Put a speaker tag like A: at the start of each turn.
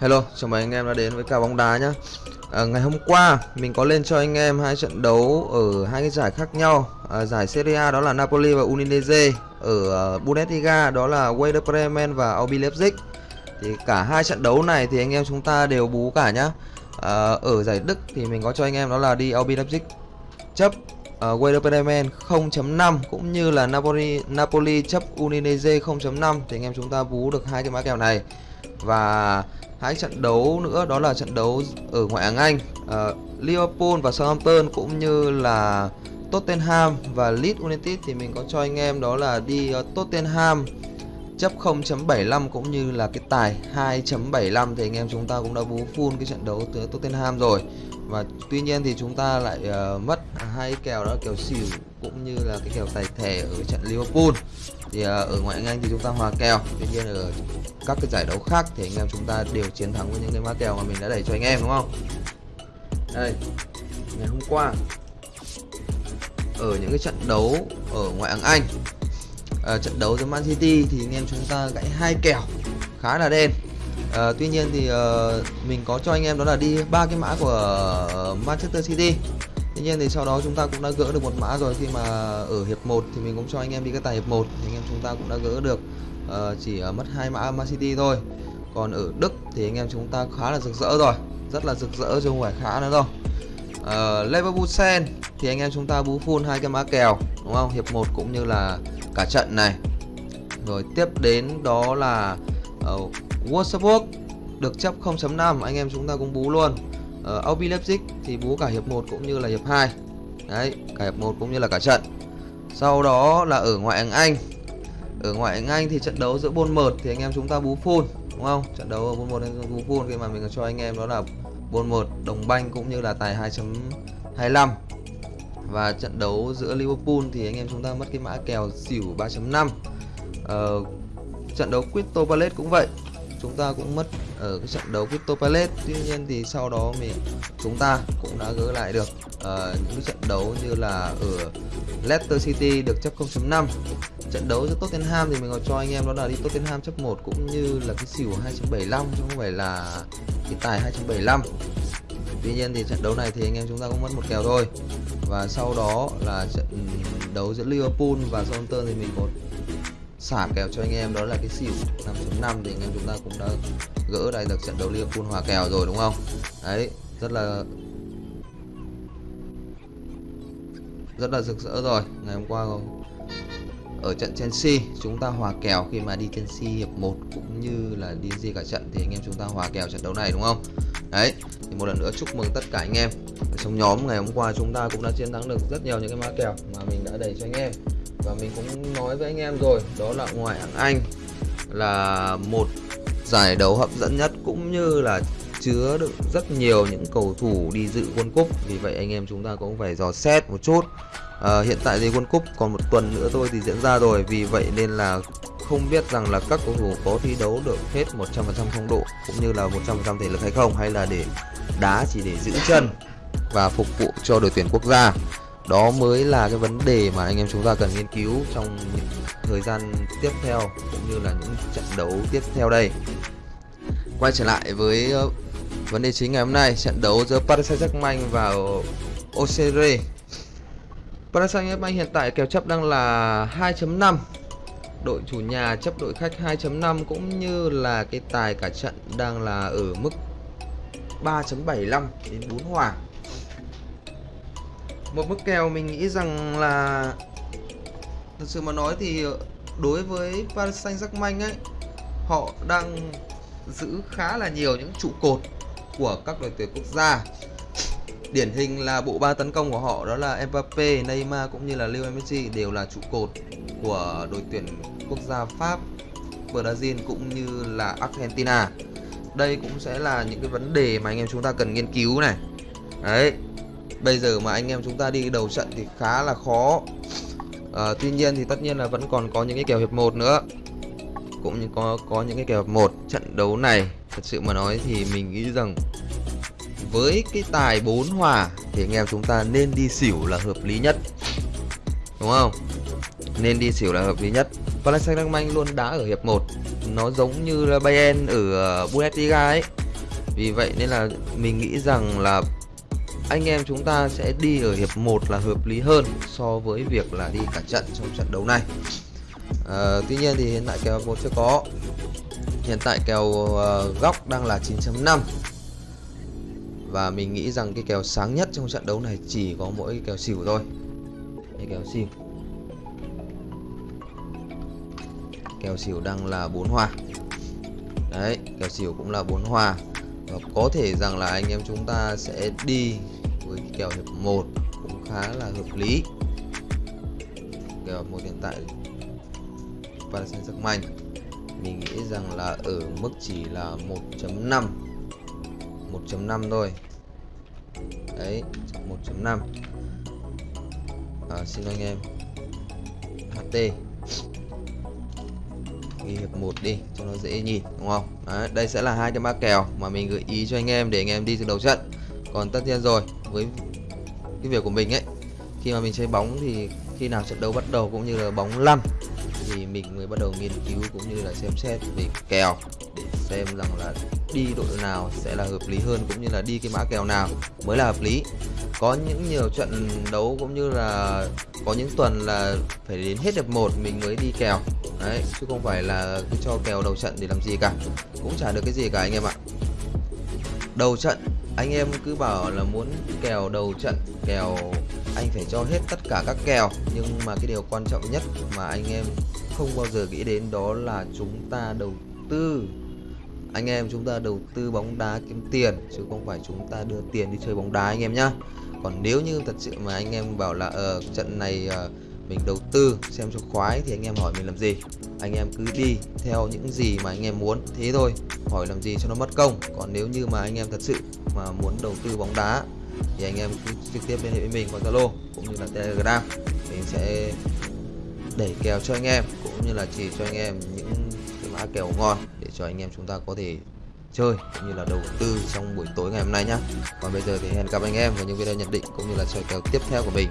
A: Hello, chào mừng anh em đã đến với cả bóng đá nhá. À, ngày hôm qua mình có lên cho anh em hai trận đấu ở hai cái giải khác nhau. À, giải Serie A đó là Napoli và Udinese, ở uh, Bundesliga đó là Werder Bremen và RB Leipzig. Thì cả hai trận đấu này thì anh em chúng ta đều bú cả nhá. À, ở giải Đức thì mình có cho anh em đó là đi RB Leipzig chấp uh, Werder Bremen 0.5 cũng như là Napoli Napoli chấp Udinese 0.5 thì anh em chúng ta bú được hai cái mã kèo này. Và hai trận đấu nữa đó là trận đấu ở ngoại hạng Anh. Uh, Liverpool và Southampton cũng như là Tottenham và Leeds United thì mình có cho anh em đó là đi uh, Tottenham chấp 0.75 cũng như là cái tài 2.75 thì anh em chúng ta cũng đã bú full cái trận đấu tới Tottenham rồi và tuy nhiên thì chúng ta lại uh, mất hai kèo đó kèo xỉu cũng như là cái kèo tài thẻ ở trận Liverpool. Thì uh, ở ngoại hạng Anh thì chúng ta hòa kèo. Tuy nhiên ở các cái giải đấu khác thì anh em chúng ta đều chiến thắng với những cái mã kèo mà mình đã đẩy cho anh em đúng không? Đây ngày hôm qua ở những cái trận đấu ở ngoại hạng Anh uh, trận đấu với Man City thì anh em chúng ta gãy hai kèo khá là đen à, tuy nhiên thì uh, mình có cho anh em đó là đi ba cái mã của Manchester City Tuy nhiên thì sau đó chúng ta cũng đã gỡ được một mã rồi khi mà ở hiệp 1 thì mình cũng cho anh em đi cái tài hiệp 1 thì anh em chúng ta cũng đã gỡ được uh, chỉ uh, mất hai mã Man City thôi. Còn ở Đức thì anh em chúng ta khá là rực rỡ rồi, rất là rực rỡ chứ không phải khá nữa đâu. Uh, Leverkusen thì anh em chúng ta bú full hai cái mã kèo đúng không? Hiệp 1 cũng như là cả trận này. Rồi tiếp đến đó là uh, Wolfsburg được chấp 0.5 anh em chúng ta cũng bú luôn. Ờ, ở RB Leipzig thì bú cả hiệp 1 cũng như là hiệp 2 đấy cả hiệp 1 cũng như là cả trận. Sau đó là ở ngoại hạng Anh. Ở ngoại hạng Anh thì trận đấu giữa Bournemouth thì anh em chúng ta bú full đúng không? Trận đấu ở Bournemouth anh bú full khi mà mình cho anh em đó là Bournemouth đồng banh cũng như là tài 2.25 và trận đấu giữa Liverpool thì anh em chúng ta mất cái mã kèo xỉu 3.5 ờ, trận đấu Crystal Palace cũng vậy chúng ta cũng mất ở cái trận đấu Crypto Palace. Tuy nhiên thì sau đó mình chúng ta cũng đã gỡ lại được uh, những cái trận đấu như là ở Leicester City được chấp 0.5 trận đấu giữa Tottenham thì mình còn cho anh em đó là đi Tottenham chấp 1 cũng như là cái xỉu 2.75 chứ không phải là cái tài 2.75 Tuy nhiên thì trận đấu này thì anh em chúng ta cũng mất một kèo thôi. Và sau đó là trận đấu giữa Liverpool và Southampton thì mình có xả kèo cho anh em, đó là cái xỉu 5.5 thì anh em chúng ta cũng đã gỡ đây được trận đấu Liverpool hòa kèo rồi, đúng không? Đấy, rất là rất là rực rỡ rồi. Ngày hôm qua ở trận Chelsea, chúng ta hòa kèo khi mà đi Chelsea hiệp 1 cũng như là đi gì cả trận thì anh em chúng ta hòa kèo trận đấu này, đúng không? Đấy, thì một lần nữa chúc mừng tất cả anh em. Ở trong nhóm ngày hôm qua chúng ta cũng đã chiến thắng được rất nhiều những cái mã kèo mà mình đã đẩy cho anh em và mình cũng nói với anh em rồi đó là ngoại hạng Anh là một giải đấu hấp dẫn nhất cũng như là chứa đựng rất nhiều những cầu thủ đi dự World Cup. Vì vậy anh em chúng ta cũng phải dò xét một chút. À, hiện tại thì World Cup còn một tuần nữa thôi thì diễn ra rồi. Vì vậy nên là không biết rằng là các cầu thủ có thi đấu được hết 100% phong độ cũng như là 100% thể lực hay không hay là để đá chỉ để giữ chân và phục vụ cho đội tuyển quốc gia đó mới là cái vấn đề mà anh em chúng ta cần nghiên cứu trong những thời gian tiếp theo, cũng như là những trận đấu tiếp theo đây. Quay trở lại với ờ, vấn đề chính ngày hôm nay, trận đấu giữa Paris Saint-Germain và OCR Paris Saint-Germain hiện tại kèo chấp đang là 2.5 đội chủ nhà chấp đội khách 2.5 cũng như là cái tài cả trận đang là ở mức 3.75 đến 4 hòa một mức kèo mình nghĩ rằng là thực sự mà nói thì đối với Paris Saint-Germain ấy họ đang giữ khá là nhiều những trụ cột của các đội tuyển quốc gia điển hình là bộ ba tấn công của họ đó là Mbappe, Neymar cũng như là Lionel Messi đều là trụ cột của đội tuyển quốc gia Pháp, Brazil cũng như là Argentina. Đây cũng sẽ là những cái vấn đề mà anh em chúng ta cần nghiên cứu này. Đấy, bây giờ mà anh em chúng ta đi đầu trận thì khá là khó. À, tuy nhiên thì tất nhiên là vẫn còn có những cái kèo hiệp 1 nữa. Cũng như có có những cái kèo hiệp một. Trận đấu này thật sự mà nói thì mình nghĩ rằng với cái tài 4 hòa thì anh em chúng ta nên đi xỉu là hợp lý nhất. Đúng không? Nên đi xỉu là hợp lý nhất. Paris Saint-Germain luôn đá ở hiệp 1 nó giống như là Bayern ở ờ, Bundesliga ấy. Vì vậy nên là mình nghĩ rằng là anh em chúng ta sẽ đi ở hiệp 1 là hợp lý hơn so với việc là đi cả trận trong trận đấu này. À, tuy nhiên thì hiện tại kèo một chưa có. Hiện tại kèo uh, góc đang là 9.5 và mình nghĩ rằng cái kèo sáng nhất trong trận đấu này chỉ có mỗi kèo xỉu thôi. Cái kèo xỉu. Kèo xỉu đang là 4 hòa. đấy kèo xỉu cũng là 4 hòa. và có thể rằng là anh em chúng ta sẽ đi với kèo hiệp 1 cũng khá là hợp lý. Kèo một hiện tại Paris Saint-Germain mình nghĩ rằng là ở mức chỉ là 1.5 1.5 thôi. Đấy 1.5 à, xin anh em HT ghi hiệp 1 đi cho nó dễ nhìn đúng không? Đấy, đây sẽ là hai cái mã kèo mà mình gợi ý cho anh em để anh em đi từ đầu trận còn tất nhiên rồi, với cái việc của mình ấy, khi mà mình chơi bóng thì khi nào trận đấu bắt đầu cũng như là bóng lăn thì mình mới bắt đầu nghiên cứu cũng như là xem xét về kèo để xem rằng là đi đội nào sẽ là hợp lý hơn cũng như là đi cái mã kèo nào mới là hợp lý. Có những nhiều trận đấu cũng như là có những tuần là phải đến hết hiệp một mình mới đi kèo. Đấy, chứ không phải là cứ cho kèo đầu trận để làm gì cả, cũng chả được cái gì cả anh em ạ. Đầu trận anh em cứ bảo là muốn kèo đầu trận kèo anh phải cho hết tất cả các kèo. Nhưng mà cái điều quan trọng nhất mà anh em không bao giờ nghĩ đến đó là chúng ta đầu tư. Anh em chúng ta đầu tư bóng đá kiếm tiền chứ không phải chúng ta đưa tiền đi chơi bóng đá anh em nhá. Còn nếu như thật sự mà anh em bảo là ở uh, trận này uh, mình đầu tư, xem cho khoái thì anh em hỏi mình làm gì. Anh em cứ đi theo những gì mà anh em muốn, thế thôi. Hỏi làm gì cho nó mất công. Còn nếu như mà anh em thật sự mà muốn đầu tư bóng đá, thì anh em cứ trực tiếp liên hệ với mình qua Zalo cũng như là Telegram. Mình sẽ đẩy kèo cho anh em cũng như là chỉ cho anh em những cái mã kèo ngon để cho anh em chúng ta có thể chơi cũng như là đầu tư trong buổi tối ngày hôm nay nhá. Còn bây giờ thì hẹn gặp anh em vào những video nhận định cũng như là chơi kèo tiếp theo của mình.